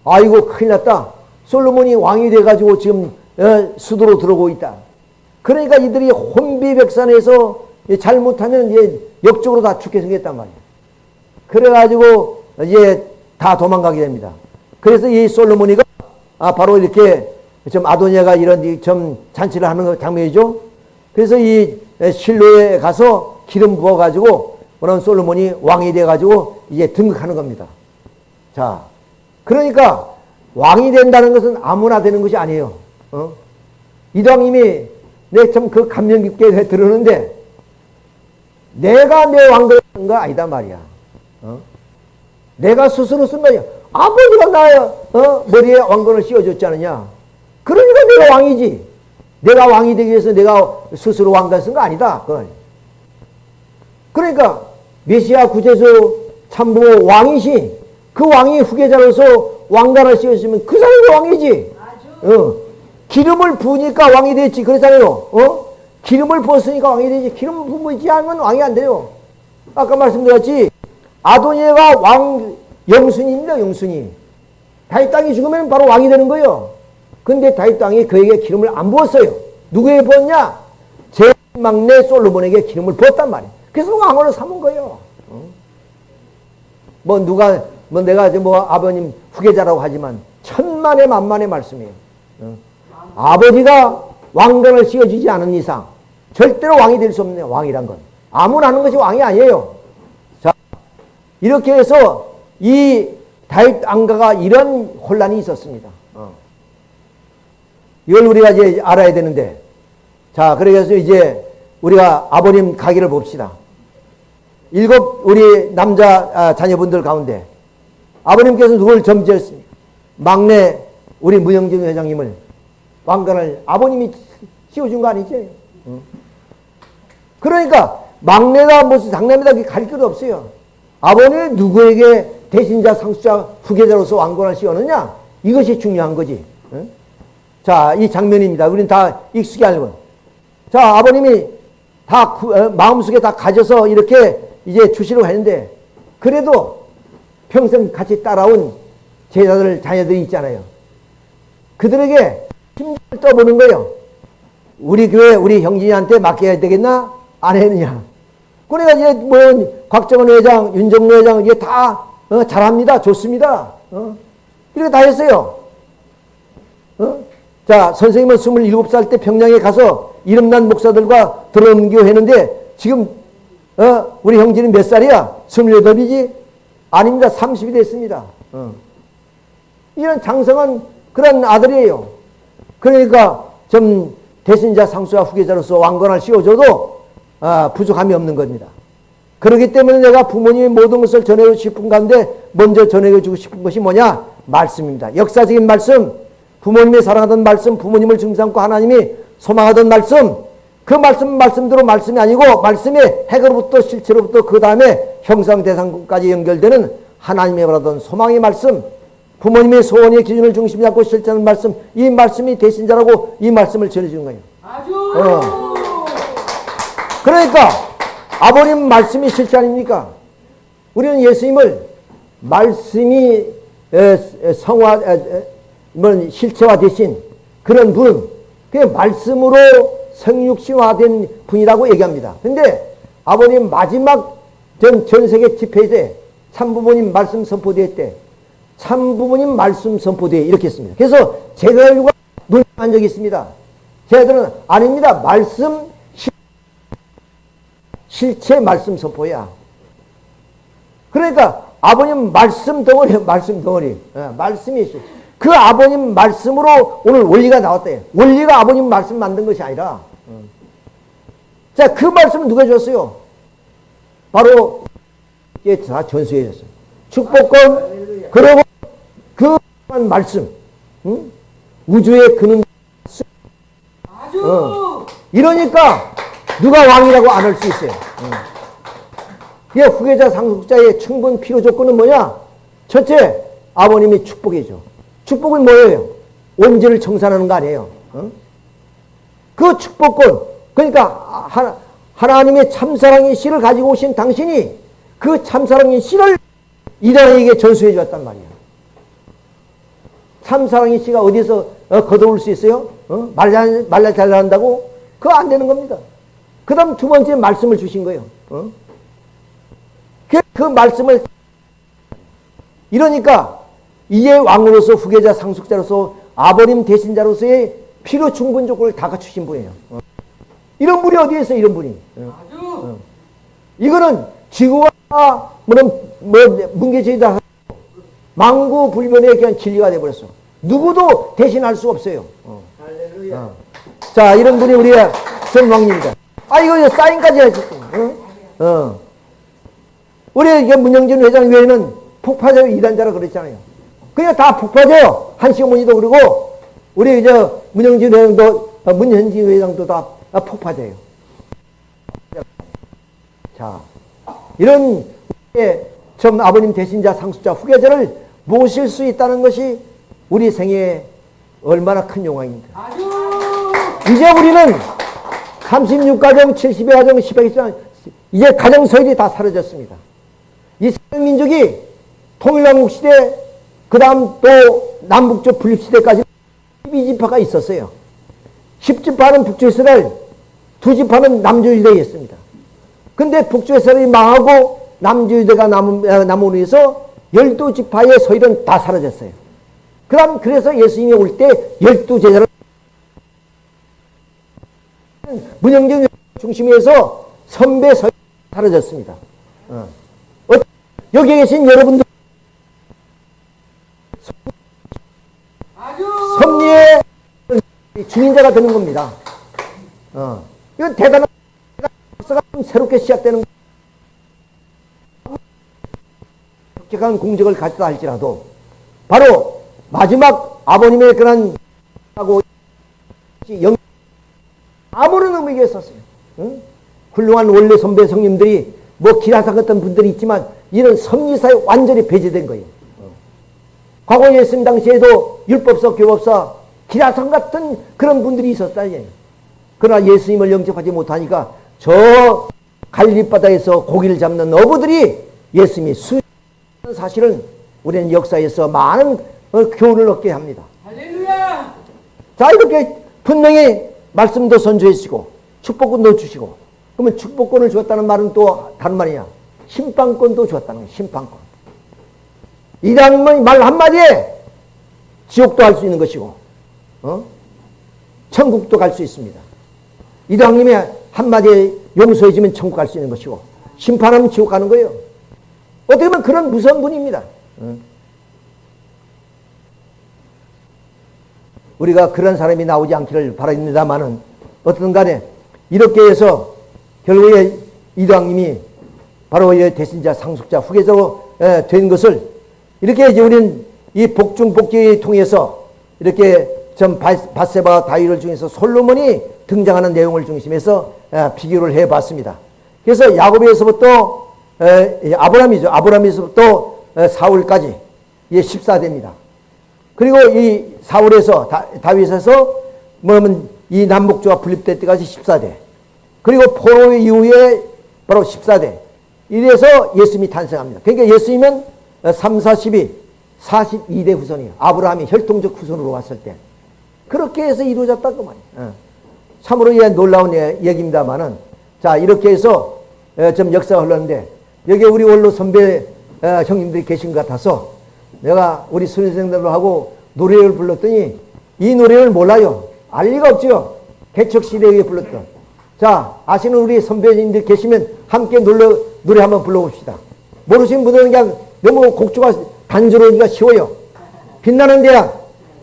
아이고 큰일 났다. 솔로몬이 왕이 돼가지고 지금 어, 수도로 들어오고 있다. 그러니까 이들이 혼비백산에서 잘못하면 이제 역적으로 다 죽게 생겼단 말이에요. 그래가지고 이제 다 도망가게 됩니다. 그래서 이 솔로몬이가 아, 바로 이렇게 좀 아도니아가 이런 좀 잔치를 하는 장면이죠. 그래서 이 실로에 가서 기름 부어가지고 그런 솔로몬이 왕이 돼가지고 이제 등극하는 겁니다. 자, 그러니까 왕이 된다는 것은 아무나 되는 것이 아니에요. 어? 이왕님이 내 참 그 감명 깊게 들으는데 내가 내 왕을 쓴거 아니다 말이야. 어? 내가 스스로 쓴 거야. 아버지가 나 어? 머리에 왕건을 씌워줬지 않느냐. 그러니까 내가 왕이지. 내가 왕이 되기 위해서 내가 스스로 왕관 쓴 거 아니다. 그건. 그러니까 메시아 구제수 참부 왕이시 그 왕이 후계자로서 왕관을 씌웠으면 그 사람이 왕이지. 어. 기름을 부으니까 왕이 됐지. 그렇잖아요. 어? 기름을 부었으니까 왕이 되지. 기름 부으지 않으면 왕이 안 돼요. 아까 말씀드렸지. 아도니아가 왕 영순입니다. 영순이. 다윗 땅이 죽으면 바로 왕이 되는 거예요. 근데 다윗 땅이 그에게 기름을 안 부었어요. 누구에게 부었냐? 제 막내 솔로몬에게 기름을 부었단 말이에요. 그래서 왕으로 삼은 거예요. 뭐 누가 뭐 내가 뭐 아버님 후계자라고 하지만 천만의 만만의 말씀이에요. 아버지가 왕관을 씌워주지 않은 이상 절대로 왕이 될 수 없는 왕이란 건 아무나 하는 것이 왕이 아니에요. 자 이렇게 해서 이 다윗 안가가 이런 혼란이 있었습니다. 어. 이걸 우리가 이제 알아야 되는데, 자, 그래서 이제 우리가 아버님 가기를 봅시다. 일곱 우리 남자 아, 자녀분들 가운데 아버님께서 누굴 점지했습니까? 막내 우리 무영진 회장님을 왕관을 아버님이 씌워준 거 아니지? 어. 그러니까 막내다 무슨 장남이다 가릴 것도 없어요. 아버님 누구에게 대신자, 상수자, 후계자로서 왕권을 씌웠느냐? 이것이 중요한 거지. 응? 자, 이 장면입니다. 우리는 다 익숙히 알고. 자, 아버님이 다 구, 어, 마음속에 다 가져서 이렇게 이제 주시려고 했는데 그래도 평생 같이 따라온 제자들, 자녀들이 있잖아요. 그들에게 힘을 떠보는 거예요. 우리 교회, 우리 형진이한테 맡겨야 되겠나? 안 했느냐? 그러니까 이제 뭐, 곽정원 회장, 윤정로 회장, 이게 다, 어, 잘합니다. 좋습니다. 어? 이렇게 다 했어요. 어? 자, 선생님은 27살 때 평양에 가서 이름난 목사들과 드럼교 했는데 지금, 어, 우리 형진이 몇 살이야? 28이지? 아닙니다. 30이 됐습니다. 어. 이런 장성한 그런 아들이에요. 그러니까 좀 대신자 상수와 후계자로서 왕관을 씌워줘도 아, 부족함이 없는 겁니다. 그렇기 때문에 내가 부모님의 모든 것을 전해주고 싶은 가운데 먼저 전해주고 싶은 것이 뭐냐? 말씀입니다. 역사적인 말씀, 부모님이 사랑하던 말씀, 부모님을 중삼고 하나님이 소망하던 말씀, 그 말씀 말씀대로 말씀이 아니고 말씀의 핵으로부터 실체로부터 그 다음에 형상 대상까지 연결되는 하나님의 바라던 소망의 말씀, 부모님의 소원의 기준을 중심에 잡고 실천하는 말씀, 이 말씀이 대신자라고 이 말씀을 전해주는 거예요. 아주 어. 그러니까 아버님 말씀이 실체 아닙니까? 우리는 예수님을 말씀이 성화 뭐 실체화 되신 그런 분, 그 말씀으로 성육신화된 분이라고 얘기합니다. 근데 아버님 마지막 전, 전 세계 집회 때 참부모님 말씀 선포대회 때 참부모님 말씀 선포대회 이렇게 했습니다. 그래서 제가 결과 논의한 적이 있습니다. 제들은 아닙니다. 말씀 실- 실체 말씀 선포야. 그러니까 아버님 말씀 덩어리 말씀 덩어리 예, 말씀이 실- 그 아버님 말씀으로 오늘 원리가 나왔대요. 원리가 아버님 말씀 만든 것이 아니라 음. 자 그 말씀을 누가 줬어요? 바로 이게 다 전수해 줬어요. 축복권 그리고 그 말씀 응? 우주의 근원 아주 어. 이러니까 누가 왕이라고 안 할 수 있어요. 이 후계자 상속자의 충분 필요 조건은 뭐냐? 첫째, 아버님이 축복이죠. 축복은 뭐예요? 온전을 청산하는 거 아니에요. 어? 그 축복권, 그러니까 하나, 하나님의 참사랑의 씨를 가지고 오신 당신이 그 참사랑의 씨를 이단에게 전수해 주었단 말이에요. 참사랑의 씨가 어디서 어, 거둬올 수 있어요? 어? 말잘, 말잘 잘한다고? 그거 안 되는 겁니다. 그 다음 두 번째 말씀을 주신 거예요. 어? 그, 그 말씀을 이러니까 이제 왕으로서 후계자 상속자로서 아버님 대신자로서의 필요 충분 조건을 다 갖추신 분이에요. 어. 이런 분이 어디에 있어 이런 분이. 어. 아주 이거는 지구와 뭐는 뭐 문계제다 망고 불변의 그냥 진리가 돼버렸어. 누구도 대신할 수 없어요. 어. 어. 자 이런 분이 우리의 선왕입니다. 아 이거 사인까지 하셨어. 어? 어. 우리 문영진 회장 외에는 폭파적 이단자라 그랬잖아요. 그냥 다 폭파져요. 한시어머니도 그러고 우리 저 문영진 회장도 어, 문현진 회장도 다 폭파져요. 자 이런 좀 아버님 대신자 상수자 후계자를 모실 수 있다는 것이 우리 생애에 얼마나 큰 영광입니다. 이제 우리는 36가정, 70의 가정, 10의 가정, 이제 가정 서열이 다 사라졌습니다. 이 민족이 통일왕국 시대, 그 다음 또 남북쪽 분립시대까지 12지파가 있었어요. 10지파는 북조이스라엘, 두 지파는 남조유대였습니다. 근데 북조이스라엘이 망하고 어, 남으로 해서 12지파의 서열은 다 사라졌어요. 그 다음 그래서 예수님이 올 때 12제자를 문영정 중심에서 선배 서 사라졌습니다. 어. 어, 여기 계신 여러분들 섭리의 주인자가 되는 겁니다. 어. 이건 대단한 역사가 새롭게 시작되는 격한 공적을 갖다 할지라도 바로 마지막 아버님의 그런 하고 영 아무런 의미가 있었어요. 응? 훌륭한 원래 선배 성님들이 뭐 기라사 같은 분들이 있지만 이런 섭리사에 완전히 배제된 거예요. 어. 과거 예수님 당시에도 율법사, 교법사, 기라상 같은 그런 분들이 있었다. 예. 그러나 예수님을 영접하지 못하니까 저 갈릴리 바다에서 고기를 잡는 어부들이 예수님이 수는 사실은 우리는 역사에서 많은 어, 교훈을 얻게 합니다. 할렐루야. 자 이렇게 분명히 말씀도 선조해 주시고 축복권도 주시고 그러면 축복권을 주었다는 말은 또 다른 말이냐 심판권도 주었다는 거예요 심판권 이라는 말 한마디에 지옥도 갈 수 있는 것이고 어? 천국도 갈 수 있습니다 이장님의 한마디에 용서해 주면 천국 갈 수 있는 것이고 심판하면 지옥 가는 거예요 어떻게 보면 그런 무서운 분입니다 어? 우리가 그런 사람이 나오지 않기를 바랍니다만은 어떤 간에 이렇게 해서 결국에 이도왕님이 바로 이 대신자 상속자 후계자로 에, 된 것을 이렇게 이제 우리는 이 복중복기를 통해서 이렇게 전 바- 바세바 다윗을 중에서 솔로몬이 등장하는 내용을 중심해서 에, 비교를 해봤습니다. 그래서 야곱에서부터 아브라함이죠. 아브라함에서부터 에, 사울까지 이게 14대입니다. 그리고 이 사울에서 다, 다윗에서 뭐냐면 이 남북조가 분립될 때까지 14대. 그리고 포로 이후에 바로 14대. 이래서 예수님이 탄생합니다. 그러니까 예수님은 3, 42, 42대 후손이에요. 아브라함이 혈통적 후손으로 왔을 때. 그렇게 해서 이루어졌다 그 말이에요. 어. 참으로 예, 놀라운 예- 얘기입니다만은 자 이렇게 해서 어, 좀 역사가 흘렀는데 여기 우리 원로 선배 어, 형님들이 계신 것 같아서 내가 우리 수련생들로 하고 노래를 불렀더니 이 노래를 몰라요. 알 리가 없죠. 개척시대에 불렀던. 자, 아시는 우리 선배님들 계시면 함께 놀러, 노래 한번 불러봅시다. 모르시는 분들은 그냥 너무 곡조가 단조로우기가 쉬워요. 빛나는 대양.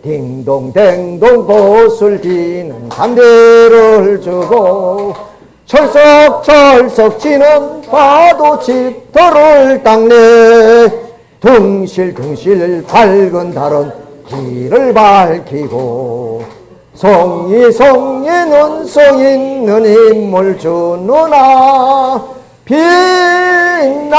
딩동댕동 보슬 비는 담배를 주고 철썩철썩 지는 파도 짙도를 닦네 둥실둥실 밝은 달은 길을 밝히고 성이는 성 있는 힘을 주누나 빛나는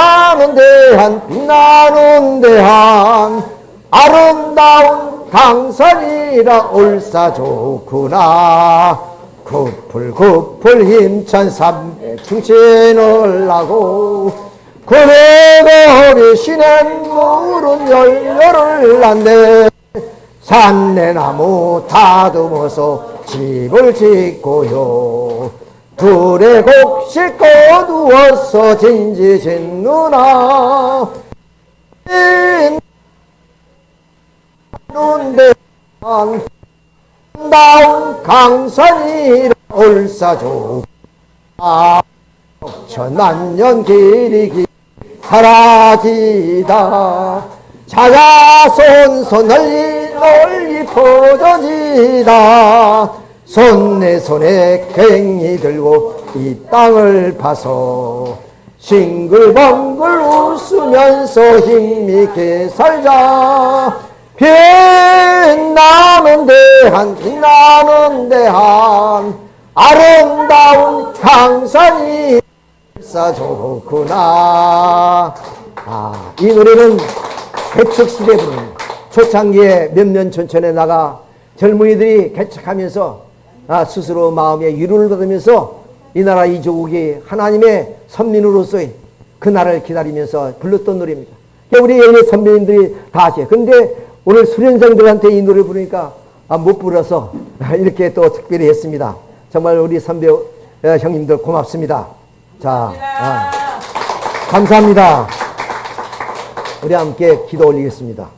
대한 빛나는 대한 아름다운 강산이라 올사 좋구나. 구풀 구풀 힘찬 삼백 충신을 하고 구레거리 시낸 물은 열렬을 났네. 산내나무 다듬어서 집을 짓고요 둘의 곡식 거두어서 진지 짓누나. 눈대 다운 강산이 올사조. 아 천만년 길이 기 사라지다. 자자손손 널리 널리 퍼져지다 손내 손에 괭이 들고 이 땅을 파서 싱글벙글 웃으면서 힘있게 살자. 빛나는 대한 빛나는 대한 아름다운 강산이 싸 좋구나. 아, 이 노래는 개척시대 부릅니다 초창기에 몇몇 촌촌에 나가 젊은이들이 개척하면서 아, 스스로 마음의 위로를 받으면서 이 나라 이 조국이 하나님의 선민으로서의 그 날을 기다리면서 불렀던 노래입니다. 우리 예의 선배님들이 다 아셔요. 근데 오늘 수련생들한테 이 노래 부르니까 아, 못 불러서 이렇게 또 특별히 했습니다. 정말 우리 선배 어, 형님들 고맙습니다. 자, 아, 감사합니다. 우리 함께 기도 올리겠습니다.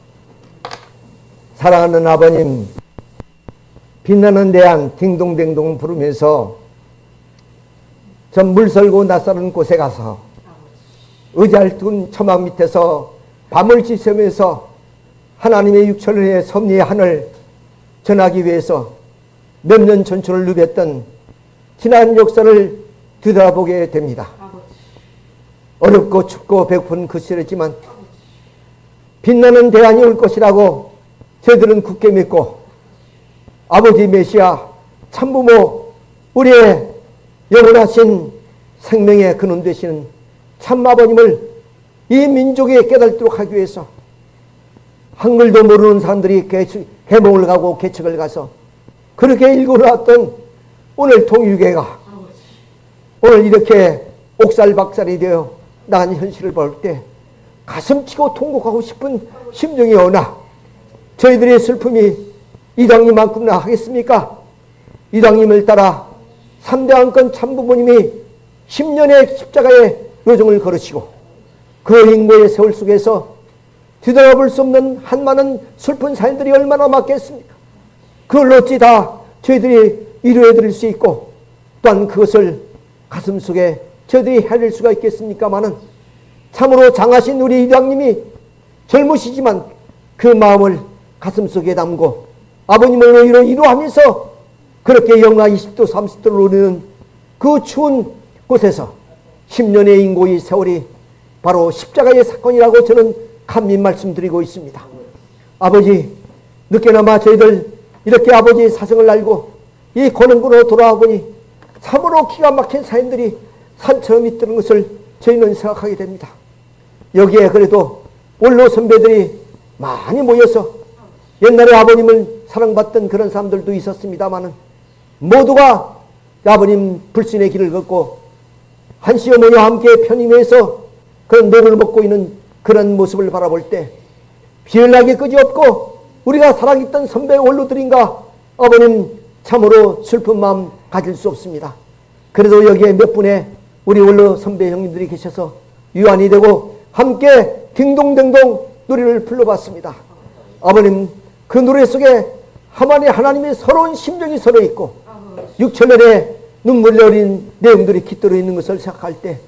사랑하는 아버님, 빛나는 대한 딩동댕동 부르면서 전 물 설고 낯설은 곳에 가서 의자를 둔 처막 밑에서 밤을 지새면서 하나님의 육천을 해 섭리의 하늘 전하기 위해서 몇 년 전초를 누볐던 지난 역사를 뒤돌아보게 됩니다. 어렵고 춥고 배고픈 그 시절이지만 빛나는 대안이 올 것이라고 저희들은 굳게 믿고 아버지 메시아 참부모 우리의 영원하신 생명의 근원 되시는 참아버님을 이 민족에 깨닫도록 하기 위해서 한글도 모르는 사람들이 해몽을 가고 개척을 가서 그렇게 읽어놨던 오늘 통일교회가 오늘 이렇게 옥살박살이 되어 나간 현실을 볼 때 가슴치고 통곡하고 싶은 심정이 오나 저희들의 슬픔이 이당님만큼나 하겠습니까? 이당님을 따라 삼대 안건 참부모님이 10년의 십자가의 요정을 걸으시고 그 인고의 세월 속에서 뒤돌아볼 수 없는 한 많은 슬픈 사연들이 얼마나 많겠습니까? 그걸 어찌 다 저희들이 이루어 드릴 수 있고 또한 그것을 가슴 속에 저희들이 해낼 수가 있겠습니까마는 참으로 장하신 우리 이장님이 젊으시지만 그 마음을 가슴 속에 담고 아버님을 의로 이루하면서 그렇게 영하 20도 30도를 오르는 그 추운 곳에서 10년의 인고의 세월이 바로 십자가의 사건이라고 저는 감히 말씀드리고 있습니다. 아버지 늦게나마 저희들 이렇게 아버지의 사정을 알고 이 고능군으로 돌아와 보니 참으로 기가 막힌 사연들이 산처럼 있다는 것을 저희는 생각하게 됩니다. 여기에 그래도 원로 선배들이 많이 모여서 옛날에 아버님을 사랑받던 그런 사람들도 있었습니다마는 모두가 아버님 불신의 길을 걷고 한씨 어머니와 함께 편승해서 그런 녹을 먹고 있는 그런 모습을 바라볼 때 비열하기 그지없고 우리가 사랑했던 선배 원로들인가 아버님 참으로 슬픈 마음 가질 수 없습니다. 그래도 여기에 몇 분의 우리 원로 선배 형님들이 계셔서 위안이 되고 함께 딩동댕동 노래를 불러봤습니다. 아버님 그 노래 속에 하만의 하나님의 서러운 심정이 서려 있고 육천년의 눈물이 어린 내용들이 깃들어 있는 것을 생각할 때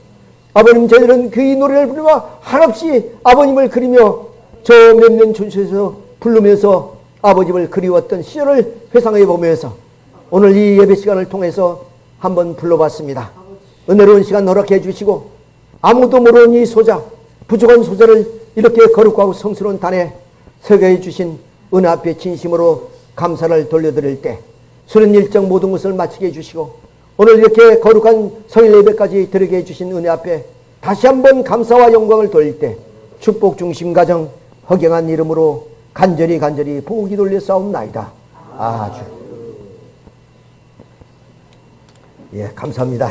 아버님 저희들은 그 이 노래를 부르며 한없이 아버님을 그리며 저 몇몇 촌수에서 부르면서 아버님을 그리웠던 시절을 회상해 보면서 오늘 이 예배 시간을 통해서 한번 불러봤습니다. 은혜로운 시간 허락해 주시고 아무도 모르는 이 소자 부족한 소자를 이렇게 거룩하고 성스러운 단에 서게 주신 은혜 앞에 진심으로 감사를 돌려드릴 때 수련 일정 모든 것을 마치게 해주시고 오늘 이렇게 거룩한 성일 예배까지 드리게 해주신 은혜 앞에 다시 한번 감사와 영광을 돌릴 때 축복 중심 가정 허경한 이름으로 간절히 간절히 보기 돌려 싸움나이다. 아주 예 감사합니다.